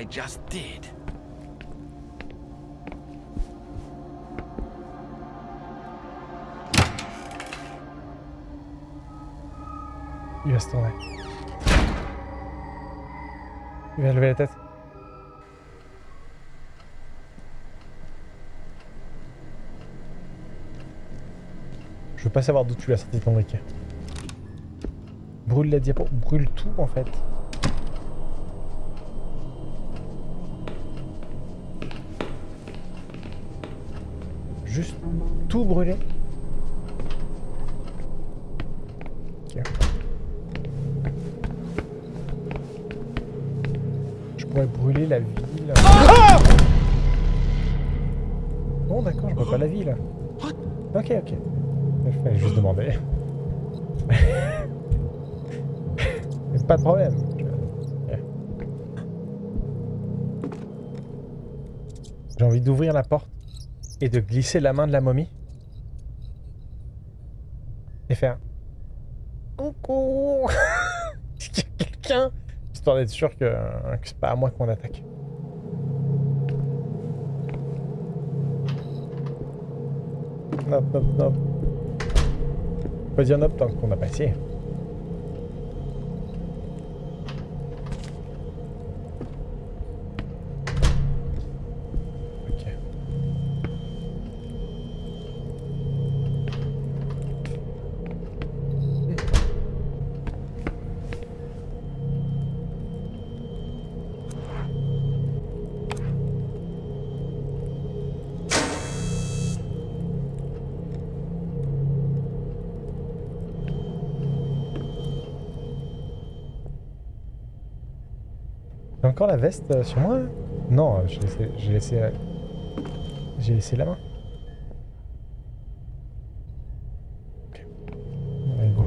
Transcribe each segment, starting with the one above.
I just did. Il va se tourner. Il va lever la tête. Je veux pas savoir d'où tu l'as sorti ton briquet. Brûle la diapo. Brûle tout en fait. Tout brûler. Ok. Je pourrais brûler la ville. Ah Bon d'accord, je vois pas la ville. Ok, ok. Je fallait juste demander. Pas de problème. J'ai envie d'ouvrir la porte et de glisser la main de la momie. Et faire... Coucou Est-ce qu'il y a quelqu'un Histoire d'être sûr que, que c'est pas à moi qu'on attaque. Hop, hop, hop. Pas dire hop tant qu'on n'a pas essayé. Ok. J'ai encore la veste euh, sur moi là Non, euh, j'ai laissé, j'ai laissé, euh, j'ai laissé la main. Ok. Allez, go.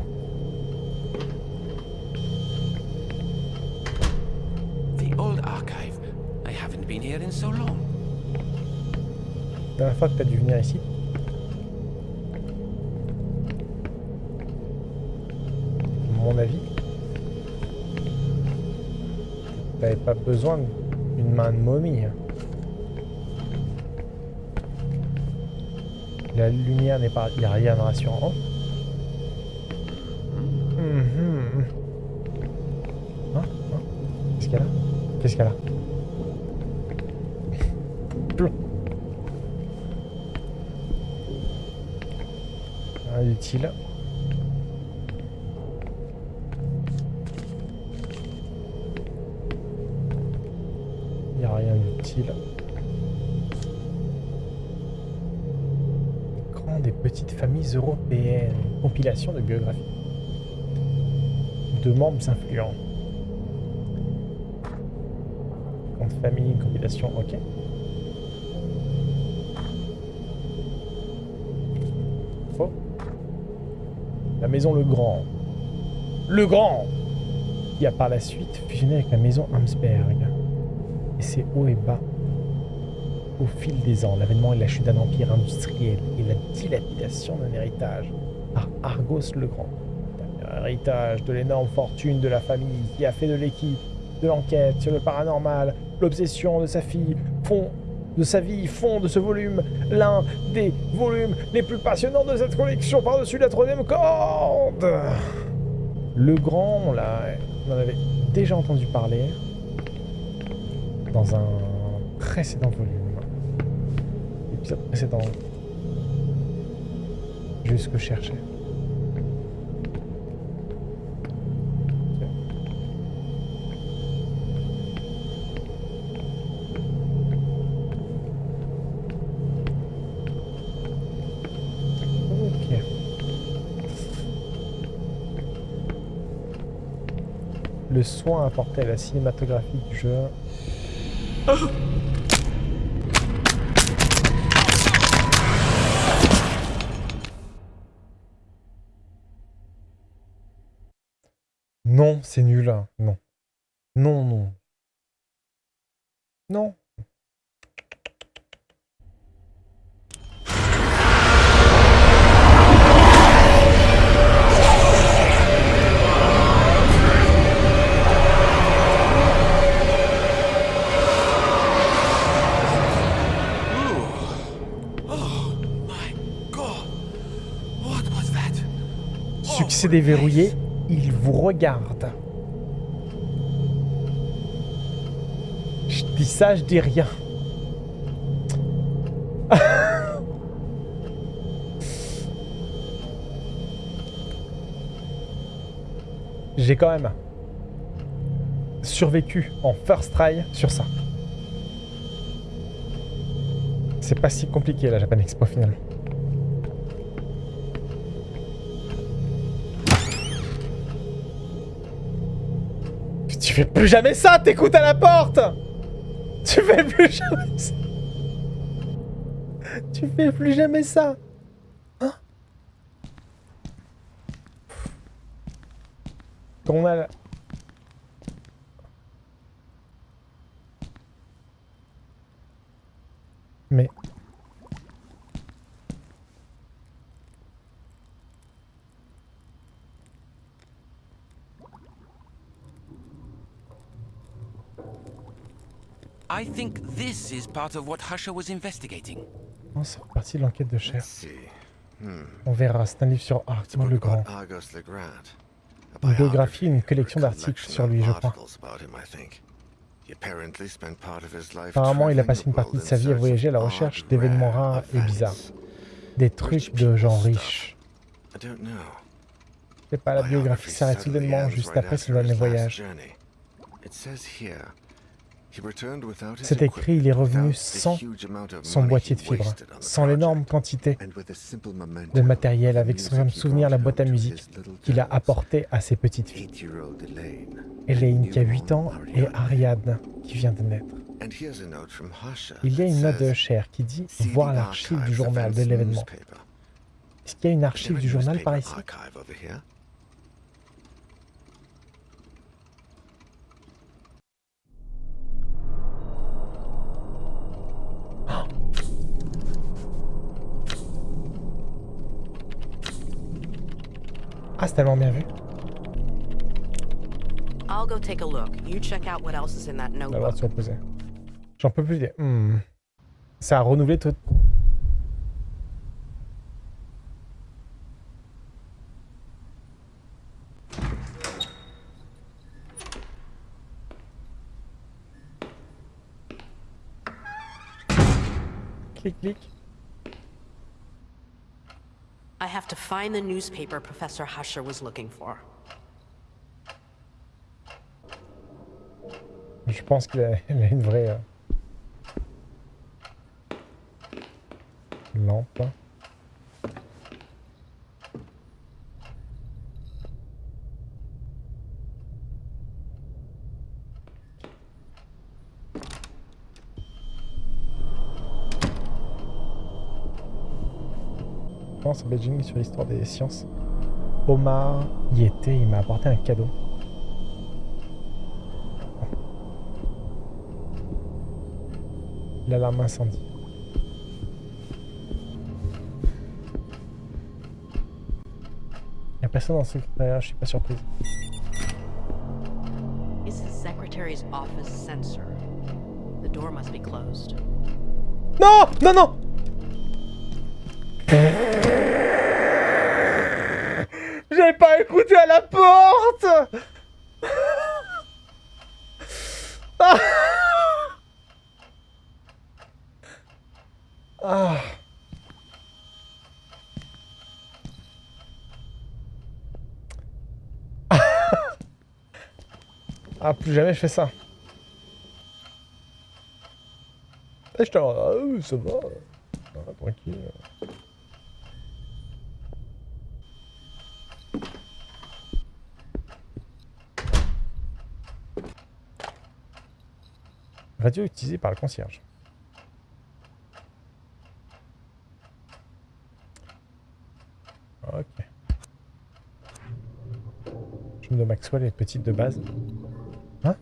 The old archive. I haven't been here in so long. Dernière fois que t'as dû venir ici. Besoin d'une main de momie. hein. La lumière n'est pas... Il n'y a rien de rassurant. Mhm. Hein Hein Qu'est-ce qu'elle a Qu'est-ce qu'elle a Plomb. D'utile. Grand des petites familles européennes. Compilation de biographies. De membres influents. Grande famille, compilation, ok. Faux. La maison Le Grand. Le Grand Qui a par la suite fusionné avec la maison Hamsberg. C'est haut et bas. Au fil des ans, l'avènement et la chute d'un empire industriel et la dilapidation d'un héritage par Argos le Grand. Un héritage de l'énorme fortune de la famille qui a fait de l'équipe, de l'enquête sur le paranormal, l'obsession de sa fille, font de sa vie font de ce volume l'un des volumes les plus passionnants de cette collection par-dessus la troisième corde. Le Grand, on, on en avait déjà entendu parler dans un précédent volume. Épisode précédent. Juste ce que je. Le soin apporté à la cinématographie du jeu. Non, c'est nul. hein. Non. Non, non. Non. Succès déverrouillé, il vous regarde. Je dis ça, je dis rien. J'ai quand même survécu en first try sur ça. C'est pas si compliqué la Japan Expo finalement. Tu fais plus jamais ça, t'écoutes à la porte. Tu fais plus jamais ça. Tu fais plus jamais ça. Hein? Quand on a la... Mais... I think this is part of what Husher was investigating. C'est partie de l'enquête de Cher. Hmm. On verra, c'est un livre sur Arthur le Grand. Argos Legrand. A Une biographie, une biography, collection d'articles sur lui, je crois. Apparemment, il a passé une partie de sa vie à voyager à la recherche d'événements rare rares et bizarres. Des trucs de gens riches. Sais pas, la biographie s'arrête soudainement juste après son dernier voyage. C'est écrit, il est revenu sans son boîtier de fibres, sans l'énorme quantité de matériel, avec son souvenir la boîte à musique qu'il a apporté à ses petites filles. Elaine qui a 8 ans et Ariadne qui vient de naître. Il y a une note de Cher qui dit voir l'archive du journal de l'événement. Est-ce qu'il y a une archive du journal par ici? Ah, c'est tellement bien vu. I'll go take a look. You check out what else is in that notebook. J'en peux plus. Hmm. Ça a renouvelé tout. Clic, clic. Have to find the newspaper Professor Husher was looking for. Je pense qu'il a, a une vraie euh, lampe. À Beijing sur l'histoire des sciences. Omar y était, il m'a apporté un cadeau. L'alarme incendie. Il a personne dans le secrétariat, je suis pas surprise. It's the secretary's office sensor. The door must be closed. Non Non, non Écouté à la porte Ah Ah. Ah, plus jamais je fais ça. Et je te ah, oui, ça va. Ah, tranquille. Radio utilisée par le concierge. Ok. Chambre de Maxwell est petite de base. Hein?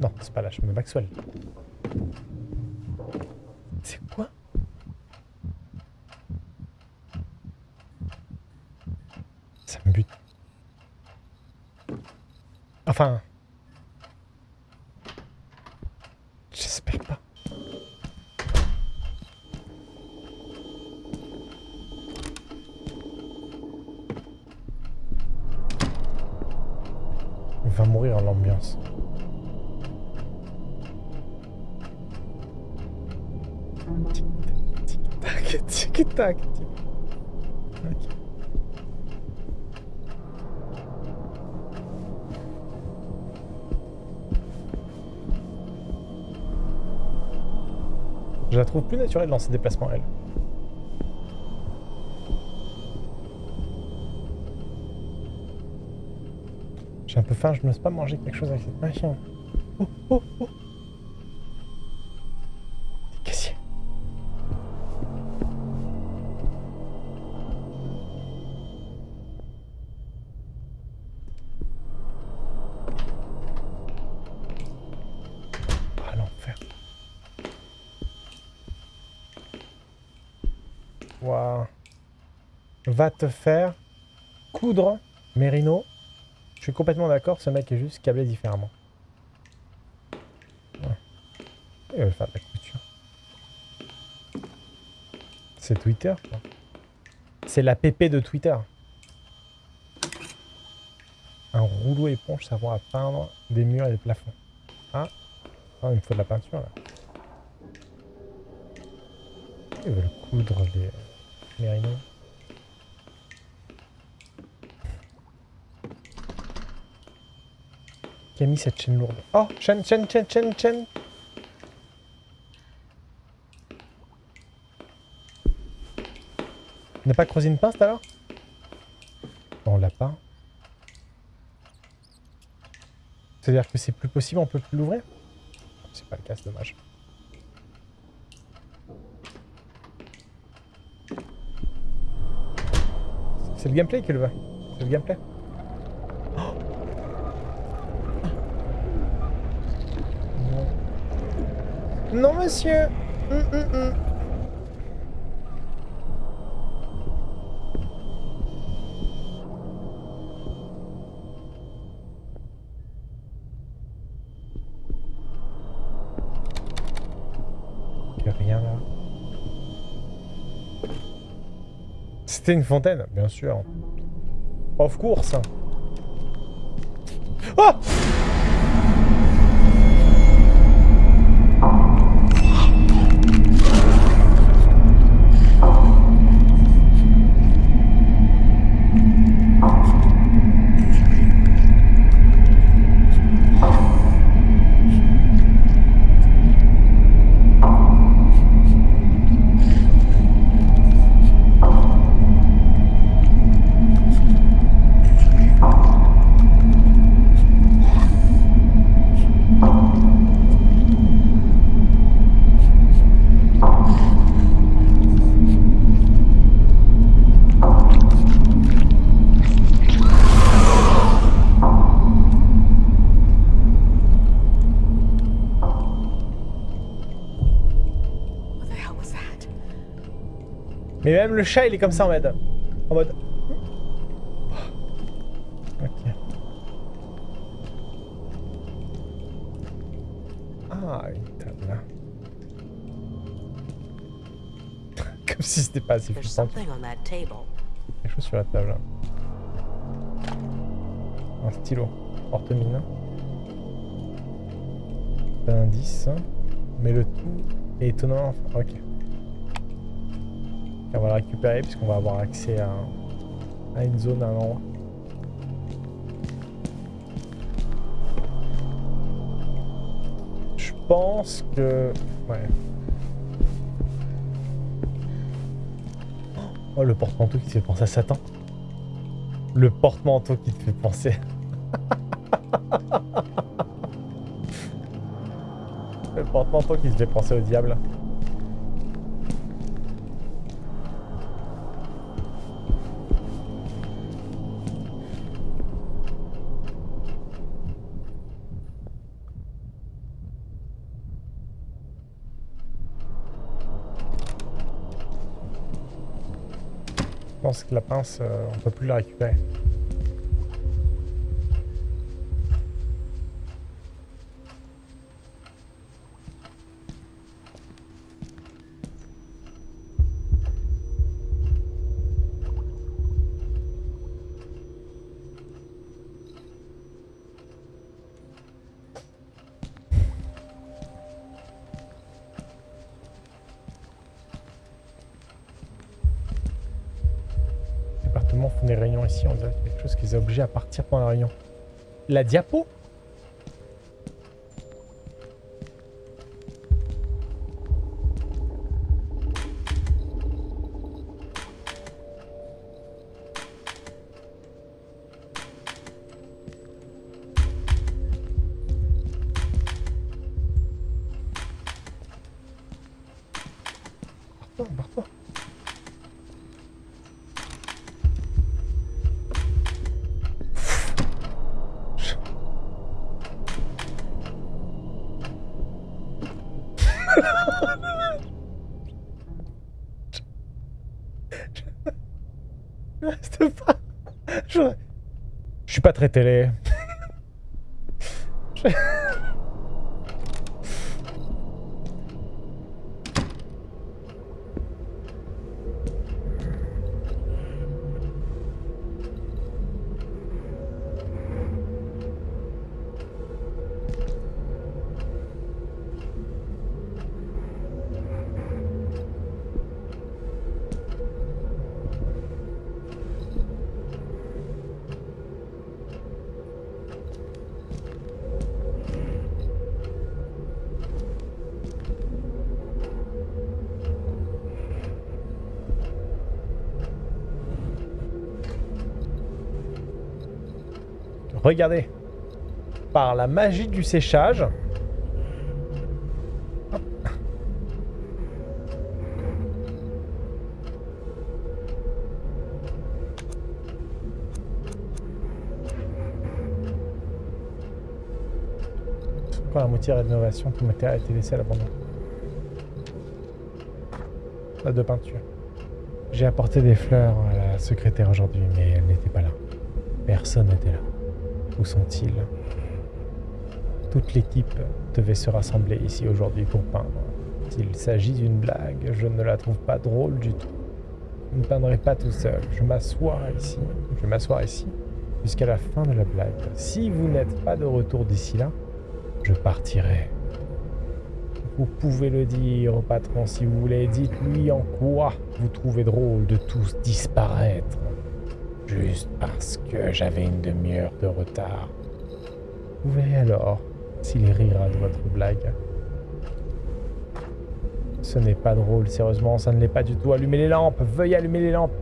Non, c'est pas la chambre de Maxwell. C'est quoi? Ça me bute. Enfin... J'espère pas. Va mourir l'ambiance. Tic-tac, tic-tac. Je la trouve plus naturelle dans ses déplacements, elle. Un peu faim, je n'ose pas manger quelque chose avec cette machine. Oh, oh, oh Des caissiers. Ah, l'enfer. Waouh. Va te faire coudre, Merino. Suis complètement d'accord, ce mec est juste câblé différemment. Ouais. Il faire de la couture. C'est Twitter, quoi. C'est la PP de Twitter. Un rouleau éponge servant à peindre des murs et des plafonds. Ah, ah il me faut de la peinture, là. Ils veulent coudre les mérinos. Qui a mis cette chaîne lourde Oh Chaîne, chaîne, chaîne, chaîne, chaîne On n'a pas creusé une pince l'heure On l'a pas. C'est-à-dire que c'est plus possible, on peut plus l'ouvrir? C'est pas le cas, c'est dommage. C'est le gameplay qui le veut. C'est le gameplay. Oh non. monsieur. Là. C'était une fontaine, bien sûr. Of course. Oh Mais même le chat, il est comme ça en mode... En mode... Ok. Ah, une table là. comme si c'était pas assez table. Quelque chose sur la table. là. Un stylo. Porte-mine. Un indice. Mais le tout est étonnant. Ok. On va le récupérer puisqu'on va avoir accès à, une zone, à un endroit. Je pense que... Ouais. Oh, le porte-manteau qui te fait penser à Satan. Le porte-manteau qui te fait penser... le porte-manteau qui te fait penser au diable. Pense que la pince, euh, on peut plus la récupérer. Obligés à la réunion. La diapo Je reste pas. Je... Je suis pas très télé. Je- Regardez. Par la magie du séchage. La moitié rénovation, tout matériel a été laissé à l'abandon. Pas de peinture. J'ai apporté des fleurs à la secrétaire aujourd'hui, mais elle n'était pas là. Personne n'était là. Où sont-ils? Toute l'équipe devait se rassembler ici aujourd'hui pour peindre. S'il s'agit d'une blague, je ne la trouve pas drôle du tout. Je ne peindrai pas tout seul. Je m'assois ici. Je vais m'asseoir ici jusqu'à la fin de la blague. Si vous n'êtes pas de retour d'ici là, je partirai. Vous pouvez le dire au patron si vous voulez. Dites-lui en quoi vous trouvez drôle de tous disparaître. Juste parce que j'avais une demi-heure de retard. Vous verrez alors s'il rira de votre blague. Ce n'est pas drôle, sérieusement, ça ne l'est pas du tout. Allumez les lampes, veuillez allumer les lampes.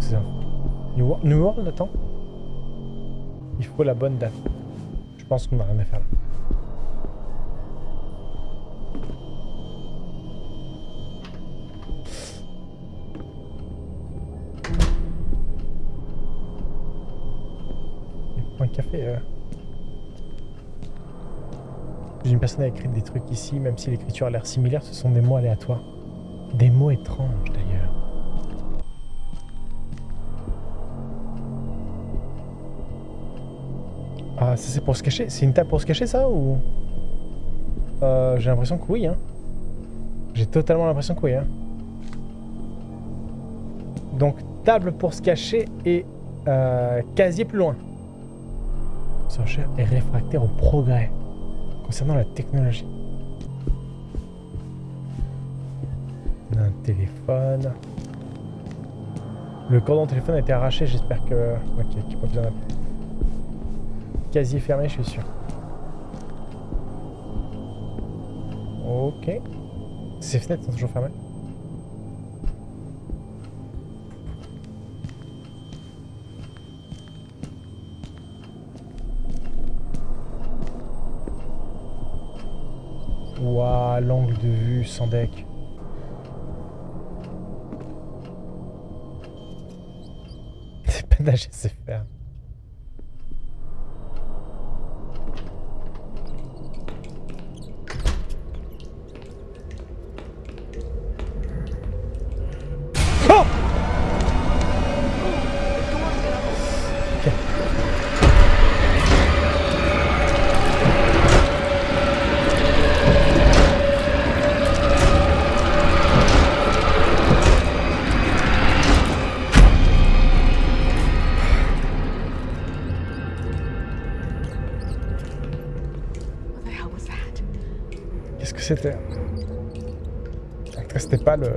C'est ça. New, New World, attends. Il faut la bonne date. Je pense qu'on n'a rien à faire là. Un café. Euh... Une personne a écrit des trucs ici, même si l'écriture a l'air similaire, ce sont des mots aléatoires. Des mots étranges d'ailleurs. Ah, ça c'est pour se cacher C'est une table pour se cacher ça ou? Euh, J'ai l'impression que oui. Hein. J'ai totalement l'impression que oui. Hein. Donc table pour se cacher et euh, casier plus loin. Sorcière est réfractaire au progrès concernant la technologie. Un téléphone. Le cordon téléphone a été arraché, j'espère que... Ok, qu'il n'y a pas quasi fermé, je suis sûr. Ok. Ces fenêtres sont toujours fermées. Ouah, l'angle de vue sans deck. C'est pas nager, c'est faire. C'était pas le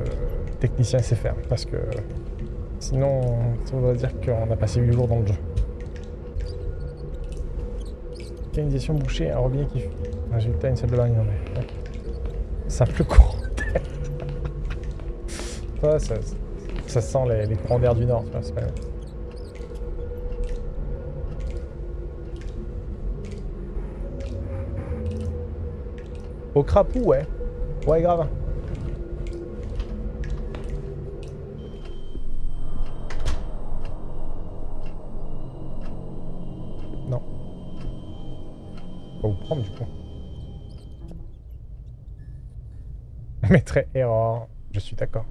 technicien SFR, parce que sinon, ça voudrait dire qu'on a passé 8 jours dans le jeu. Canalisation bouchée, un robinet qui. Résultat, une salle de bain inondée. Ouais. Simple courant d'air. Ça, ça, ça sent les, les courants d'air du Nord, c'est pas... Au crapaud, ouais. Ouais, grave. Non. On va vous prendre, du coup. Je mettrai erreur. Je suis d'accord.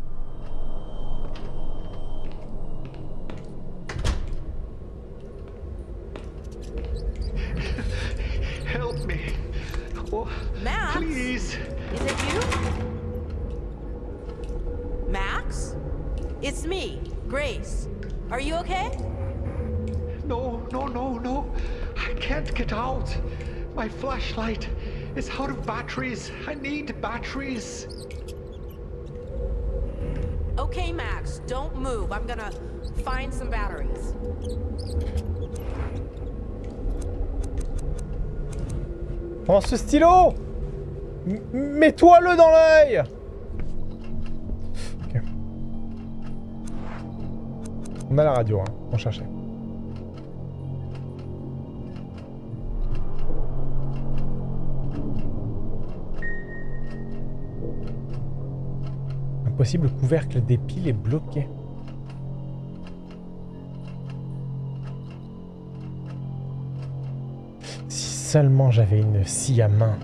Grace. Are you okay? No, no, no, no. I can't get out. My flashlight is out of batteries. I need batteries. Okay, Max, don't move. I'm gonna find some batteries. Prends ce stylo Mets-toi-le dans l'œil On a la radio, hein. On cherchait. Un possible couvercle des piles est bloqué. Si seulement j'avais une scie à main.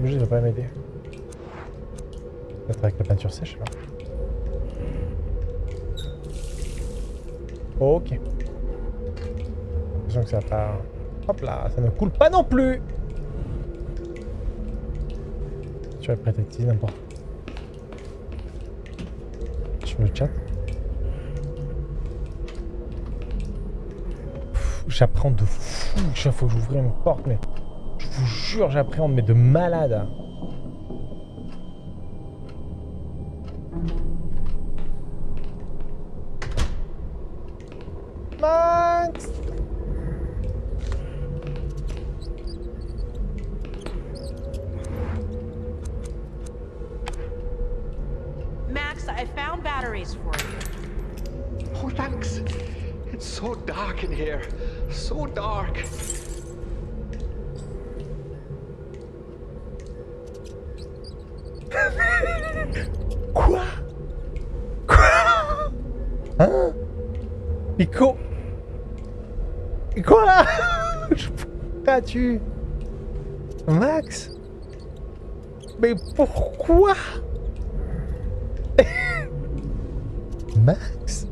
Objet ne va pas m'aider. Peut-être avec la peinture sèche alors. Ok. L'impression que ça va pas... Hop là, ça ne coule pas non plus Tu vas prêter n'importe. Sur le chat. J'apprends de fou chaque fois que j'ouvre une porte, mais... Jure, j'appréhende, mais de malade. As-tu Max? Mais pourquoi? Max?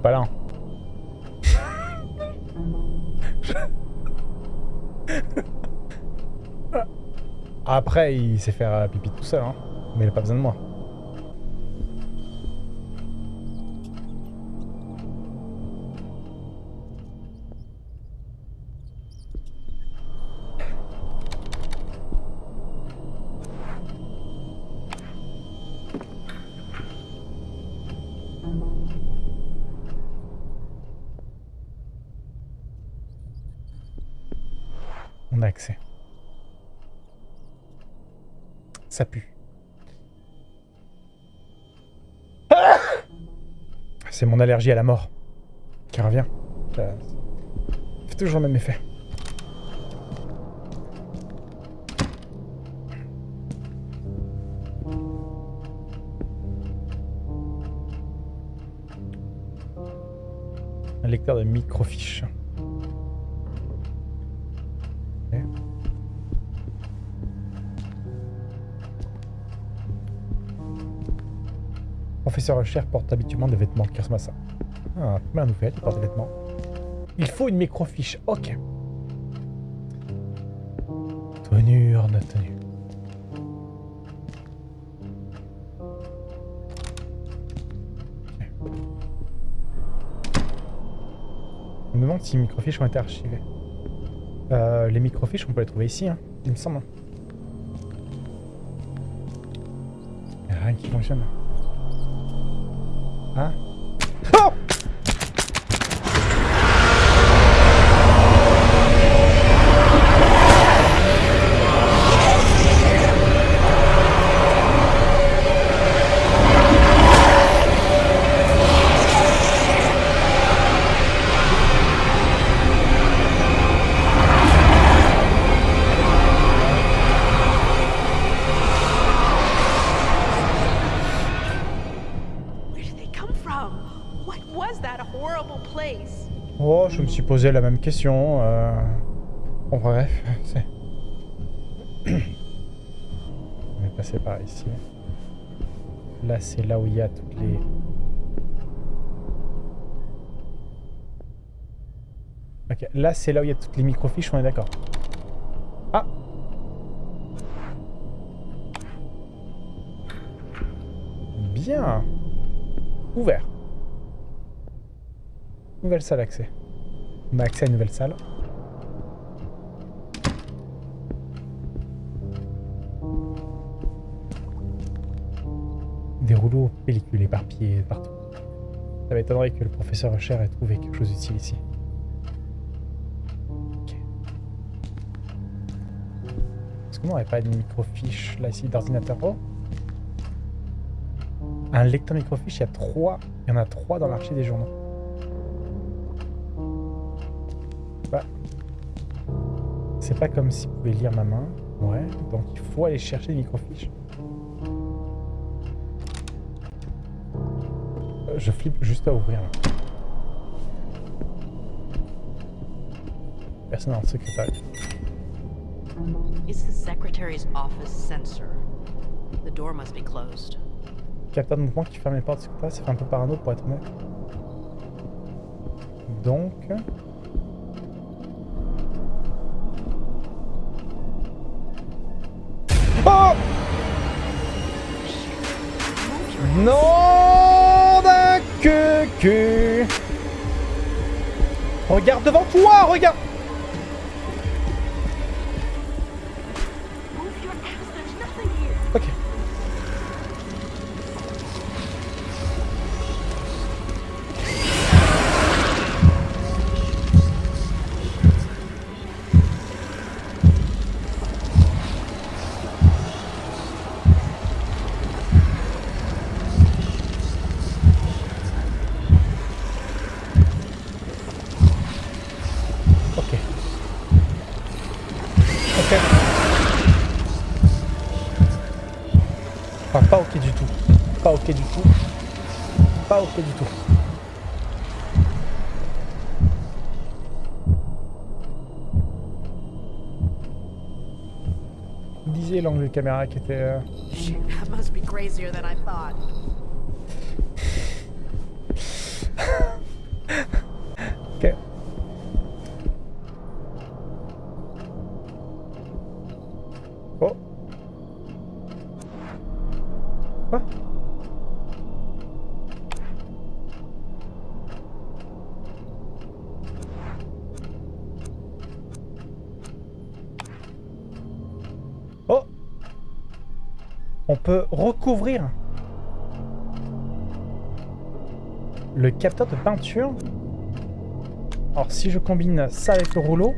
Pas là. Après, il sait faire pipi tout seul, hein. mais il a pas besoin de moi. Allergie à la mort qui revient. Fait toujours le même effet. Un lecteur de microfiches. Professeur Cher porte habituellement des vêtements qui ça. Ah, première nouvelle, il porte des vêtements. Il faut une microfiche, ok. Tenure de tenue. Je me demande si les microfiches ont été archivées. Euh, les microfiches, on peut les trouver ici, hein, il me semble. Il n'y a rien qui fonctionne. Hein la même question. Euh... Bon, bref, c'est... On est passé par ici. Là, c'est là où il y a toutes les... Ok, là, c'est là où il y a toutes les microfiches, on est d'accord. Ah Bien Ouvert. Nouvelle salle accès. On a accès à une nouvelle salle. Des rouleaux pellicules éparpillés partout. Ça m'étonnerait que le professeur Usher ait trouvé quelque chose d'utile ici. Ok. Est-ce qu'on n'aurait pas une microfiche là ici d'ordinateur? Oh un lecteur microfiche, il y a trois. Il y en a trois dans l'archive des journaux. C'est pas comme si vous pouvez lire ma main. Ouais, donc il faut aller chercher des microfiches. Euh, Je flippe juste à ouvrir là. Personne dans le secrétariat. It's the secretary's office sensor. The door must be closed. Capteur de mouvement qui ferme les portes du secrétariat, ça fait un peu parano pour être honnête. Donc... Non d'un que. Regarde devant toi, regarde Pas ok du tout. Disiez l'angle de caméra qui était... euh, recouvrir le capteur de peinture. Alors si je combine ça avec le rouleau...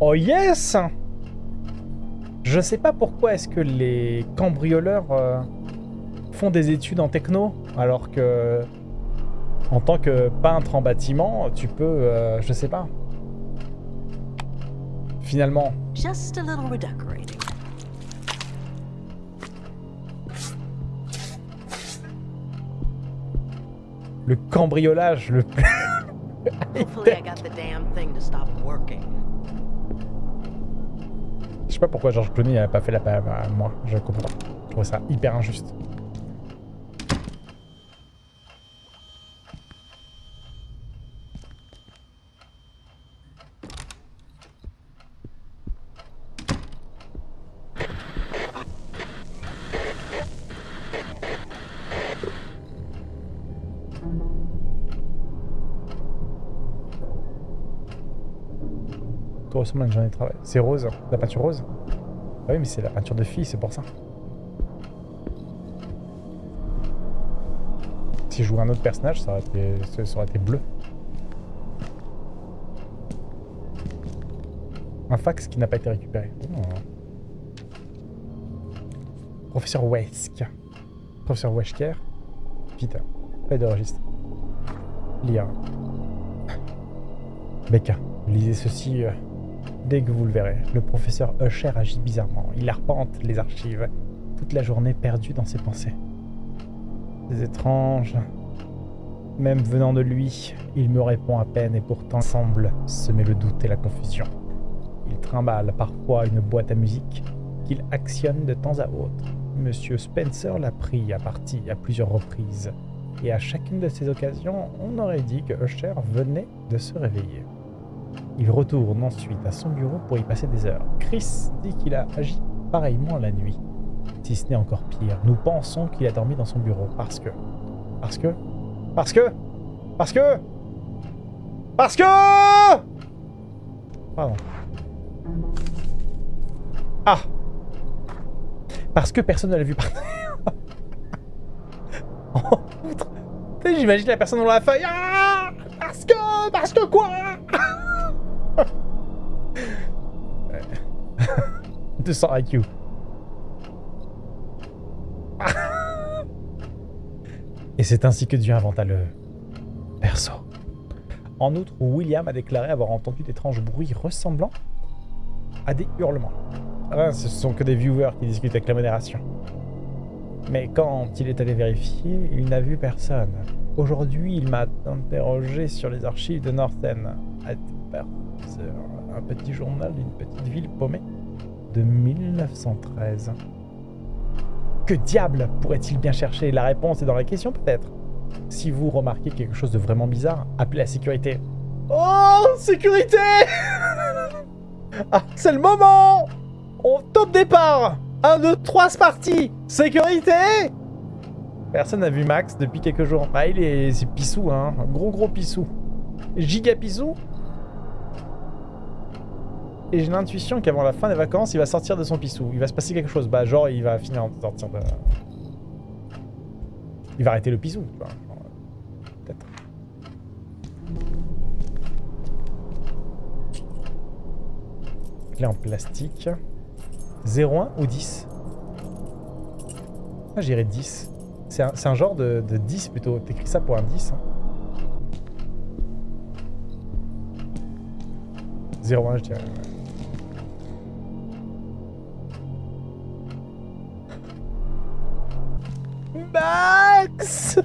Oh yes Je sais pas pourquoi est-ce que les cambrioleurs euh, font des études en techno, alors que en tant que peintre en bâtiment, tu peux, euh, je sais pas. Finalement, Just a little le cambriolage le plus... Je sais pas pourquoi Georges Clooney n'a pas fait la à moi, je comprends pas. Je trouve ça hyper injuste. C'est rose, la peinture rose Ah oui, mais c'est la peinture de fille, c'est pour ça. Si je jouais un autre personnage, ça aurait été, ça aurait été bleu. Un fax qui n'a pas été récupéré. Oh. Professeur Wesk. Professeur Wesker. Peter. Pas de registre. Lire. Becca. Lisez ceci euh, dès que vous le verrez. Le professeur Usher agit bizarrement. Il arpente les archives, toute la journée perdu dans ses pensées. C'est étrange. Même venant de lui, il me répond à peine et pourtant semble semer le doute et la confusion. Il trimballe parfois une boîte à musique qu'il actionne de temps à autre. Monsieur Spencer l'a pris à partie à plusieurs reprises. Et à chacune de ces occasions, on aurait dit que Usher venait de se réveiller. Il retourne ensuite à son bureau pour y passer des heures. Chris dit qu'il a agi pareillement la nuit. Si ce n'est encore pire, nous pensons qu'il a dormi dans son bureau parce que... Parce que... Parce que... Parce que... Parce que... Pardon. Ah Parce que personne ne l'a vu partir. Tu sais, J'imagine la personne dans la feuille. Ah Parce que... Parce que quoi? 200 IQ. Et c'est ainsi que Dieu inventa le perso. En outre, William a déclaré avoir entendu d'étranges bruits ressemblant à des hurlements. Ah, ce sont que des viewers qui discutent avec la modération. Mais quand il est allé vérifier, il n'a vu personne. Aujourd'hui, il m'a interrogé sur les archives de Northern, un petit journal d'une petite ville paumée? De 1913. Que diable pourrait-il bien chercher? La réponse est dans la question peut-être. Si vous remarquez quelque chose de vraiment bizarre, appelez la sécurité. Oh, sécurité Ah, c'est le moment On top départ 1, 2, 3, c'est parti Sécurité Personne n'a vu Max depuis quelques jours. Ah, il est... c'est pissou, hein. Gros gros pissou. Giga pissou? Et j'ai l'intuition qu'avant la fin des vacances, il va sortir de son pissou. Il va se passer quelque chose. Bah, genre, il va finir de sortir de... Il va arrêter le pissou, tu vois. Peut-être. Clé en plastique. 0,1 ou 10 Ah, j'irais 10. C'est un, genre de, de 10 plutôt. T'écris ça pour un 10. Hein. 0,1 je dirais. Max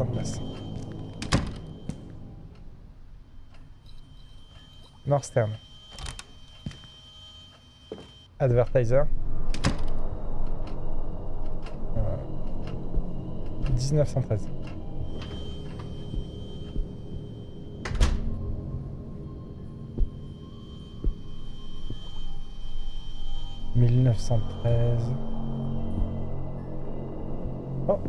en place. Northern. Advertiser. Euh, 1913. « 1913. Oh.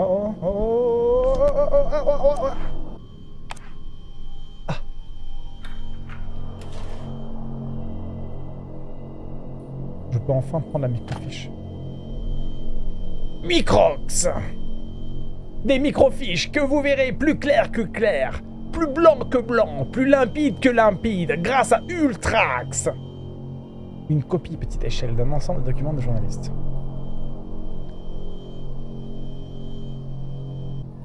Oh, enfin prendre la microfiche. Microx Des microfiches que vous verrez plus clair que clair, plus blanc que blanc, plus limpide que limpide, grâce à Ultrax Une copie petite échelle d'un ensemble de documents de journalistes.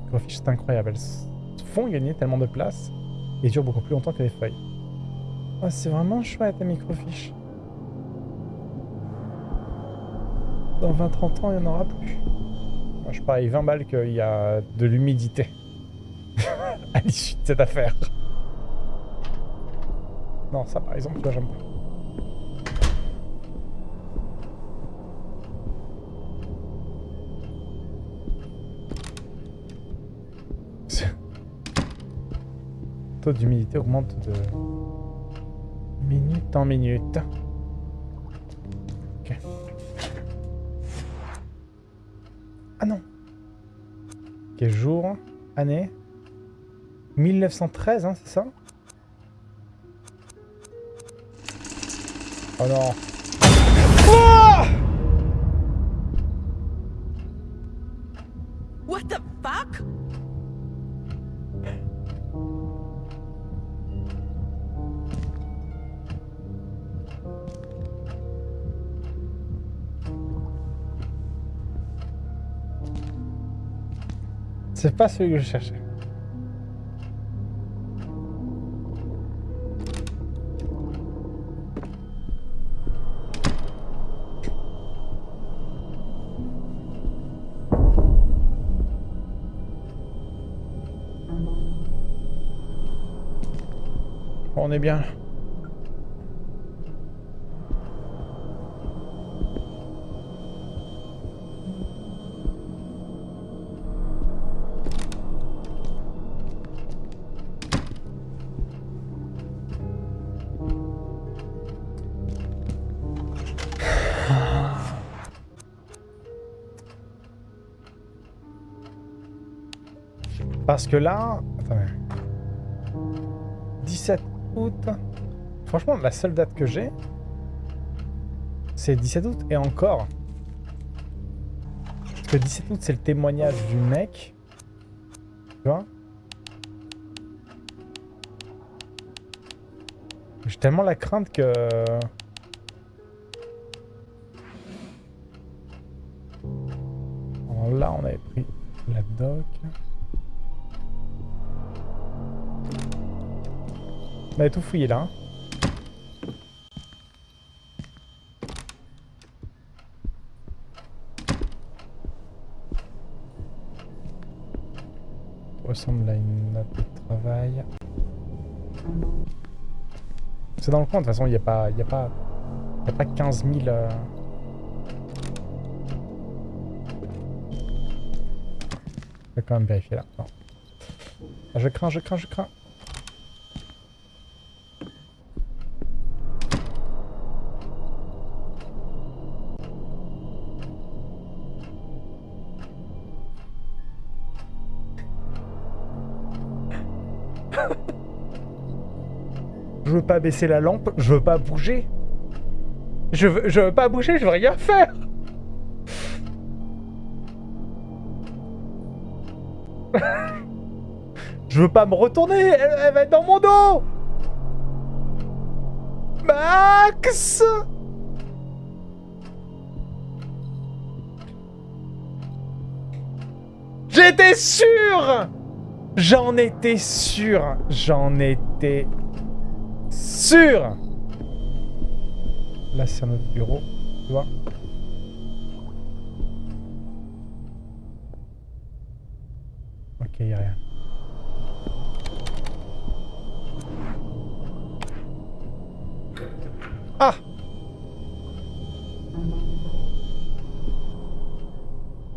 microfiches, c'est incroyable. Elles font gagner tellement de place et durent beaucoup plus longtemps que les feuilles. Oh, c'est vraiment chouette, les microfiches. Dans 20-30 ans, il n'y en aura plus. Moi, je parie 20 balles qu'il y a de l'humidité à l'issue de cette affaire. Non, ça, par exemple, vois, j'aime pas. Le taux d'humidité augmente de minute en minute. Ah non. Quel jour Année? 1913, hein, c'est ça? Oh non. C'est pas celui que je cherchais. On est bien. Parce que là... Attendez. 17 août. Franchement, la seule date que j'ai, c'est 17 août. Et encore. Parce que 17 août, c'est le témoignage du mec. Tu vois J'ai tellement la crainte que... Alors là, on avait pris la doc. On avait tout fouillé là. hein. Ressemble à une note de travail. C'est dans le coin, de toute façon, il n'y a pas... Il a pas... A pas 15 000... euh, Je vais quand même vérifier là. Non. Ah, Je crains, je crains, je crains. Baisser la lampe, je veux pas bouger. Je veux, je veux pas bouger, je veux rien faire. je veux pas me retourner, elle va être dans mon dos. Max J'étais sûr J'en étais sûr J'en étais sûr Là, c'est un bureau, tu vois. Ok, y a rien. Ah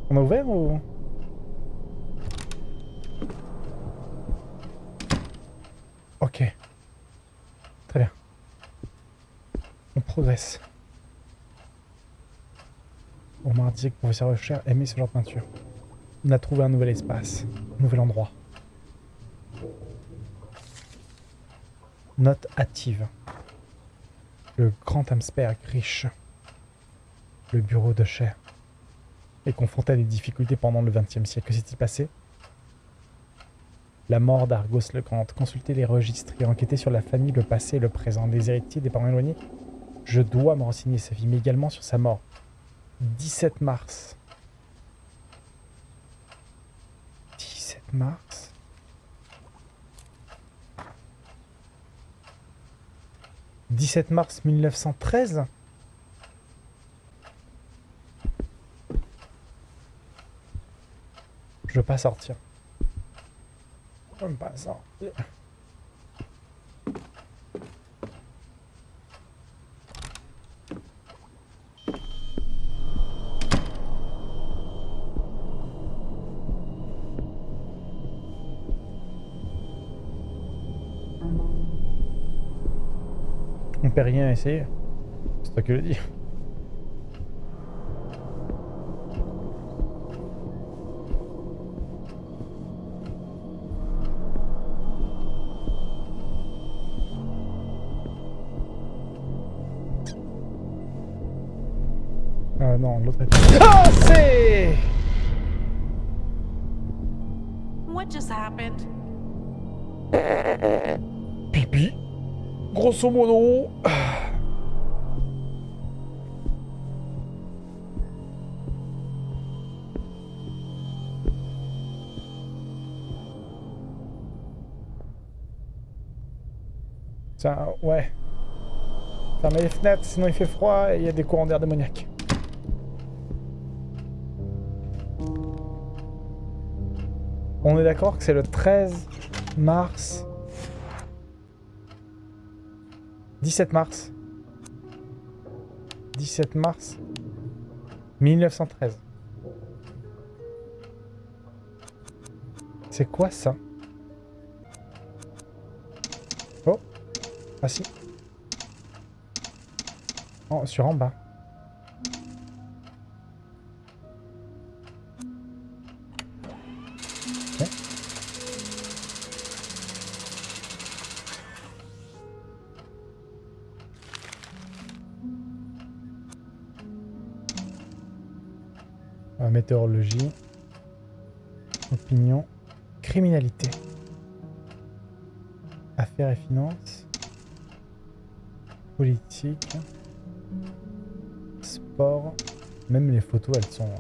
On a ouvert ou... Ok. Très bien. On progresse. On m'a dit que le professeur Usher aimait ce genre de peinture. On a trouvé un nouvel espace, un nouvel endroit. Note hâtive. Le grand Amsberg riche. Le bureau de chair. Est confronté à des difficultés pendant le XXe siècle. Que s'est-il passé? La mort d'Argos le Grand. Consulter les registres et enquêter sur la famille, le passé et le présent. Des héritiers, des parents éloignés? Je dois me renseigner sa vie, mais également sur sa mort. 17 mars. 17 mars. « 17 mars 1913 ?» Je veux pas sortir. Je veux pas sortir. Peut rien essayer. C'est toi qui le dis. Ah non, l'autre est... Ah, c'est... What just happened? Grosso modo... Ça, ouais. Fermez les fenêtres, sinon il fait froid et il y a des courants d'air démoniaques. On est d'accord que c'est le 13 mars 17 mars. 17 mars 1913. C'est quoi ça? Oh Ah si. Oh, sur en bas. Météorologie, opinion, criminalité, affaires et finances, politique, sport, même les photos elles sont...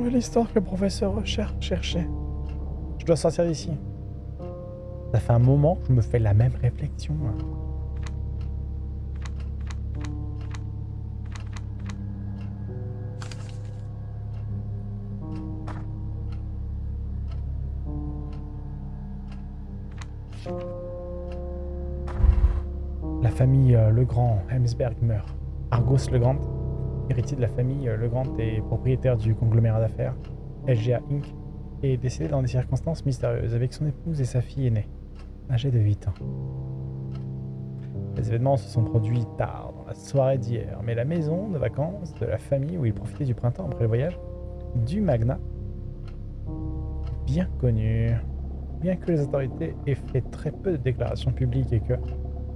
L'histoire que le professeur cherchait. Je dois sortir d'ici. Ça fait un moment que je me fais la même réflexion. La famille euh, Legrand, Hemsberg meurt. Argos Legrand, héritier de la famille euh, Legrand et propriétaire du conglomérat d'affaires LGA Inc., est décédé dans des circonstances mystérieuses avec son épouse et sa fille aînée, âgée de 8 ans. Les événements se sont produits tard, dans la soirée d'hier, mais la maison de vacances de la famille où il profitait du printemps après le voyage du magnat, bien connu. Bien que les autorités aient fait très peu de déclarations publiques et que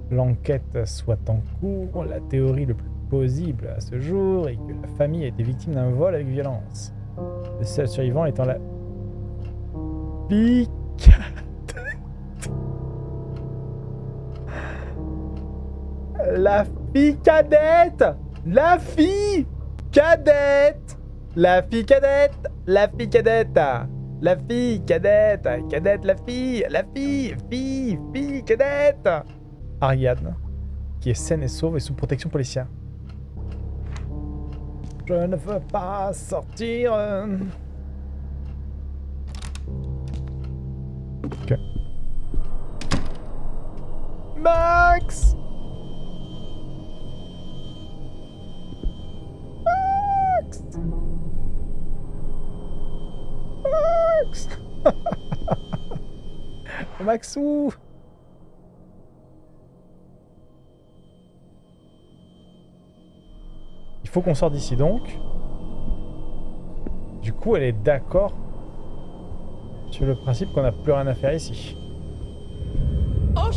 l'enquête soit en cours, la théorie le plus à ce jour est que la famille a été victime d'un vol avec violence. Le seul survivant étant la cadette. La fille cadette La fille cadette La fille cadette La fille cadette La fille cadette Cadette la fille. La fille. Fille. Fille. Cadette. Ariadne, qui est saine et sauve et sous protection policière. Je ne veux pas sortir. Euh. Ok. Max Max Max Maxou faut qu'on sorte d'ici donc. Du coup, elle est d'accord sur le principe qu'on n'a plus rien à faire ici. Oh!